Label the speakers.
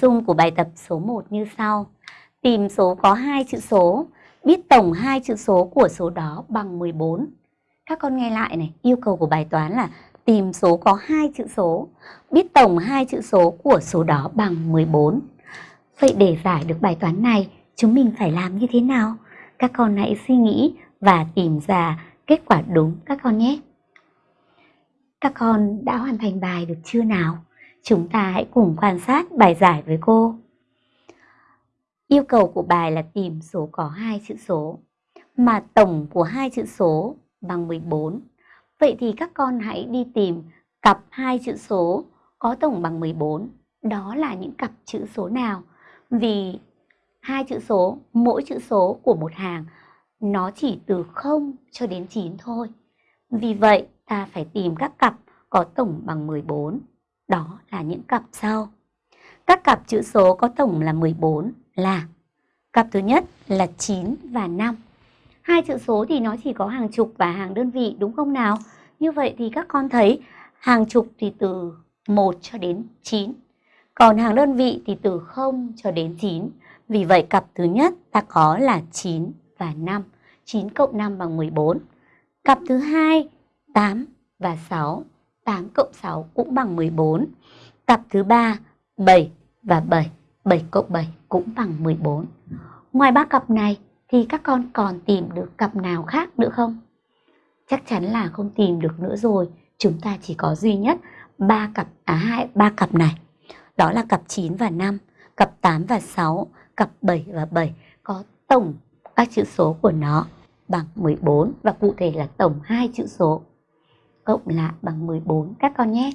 Speaker 1: dung của bài tập số 1 như sau. Tìm số có hai chữ số, biết tổng hai chữ số của số đó bằng 14. Các con nghe lại này, yêu cầu của bài toán là tìm số có hai chữ số, biết tổng hai chữ số của số đó bằng 14. Vậy để giải được bài toán này, chúng mình phải làm như thế nào? Các con hãy suy nghĩ và tìm ra kết quả đúng các con nhé. Các con đã hoàn thành bài được chưa nào? Chúng ta hãy cùng quan sát bài giải với cô. Yêu cầu của bài là tìm số có hai chữ số, mà tổng của hai chữ số bằng 14. Vậy thì các con hãy đi tìm cặp hai chữ số có tổng bằng 14. Đó là những cặp chữ số nào? Vì hai chữ số, mỗi chữ số của một hàng nó chỉ từ 0 cho đến 9 thôi. Vì vậy, ta phải tìm các cặp có tổng bằng 14. Đó là những cặp sau. Các cặp chữ số có tổng là 14 là, cặp thứ nhất là 9 và 5. Hai chữ số thì nó chỉ có hàng chục và hàng đơn vị, đúng không nào? Như vậy thì các con thấy hàng chục thì từ 1 cho đến 9. Còn hàng đơn vị thì từ 0 cho đến 9. Vì vậy cặp thứ nhất ta có là 9 và 5. 9 cộng 5 bằng 14. Cặp thứ hai 8 và 6. 8 cộng 6 cũng bằng 14. Cặp thứ ba 7 và 7. 7 cộng 7 cũng bằng 14. Ngoài ba cặp này thì các con còn tìm được cặp nào khác nữa không? Chắc chắn là không tìm được nữa rồi. Chúng ta chỉ có duy nhất ba cặp à hai ba cặp này. Đó là cặp 9 và 5, cặp 8 và 6, cặp 7 và 7 có tổng các chữ số của nó bằng 14 và cụ thể là tổng hai chữ số cộng lại bằng 14 các con nhé.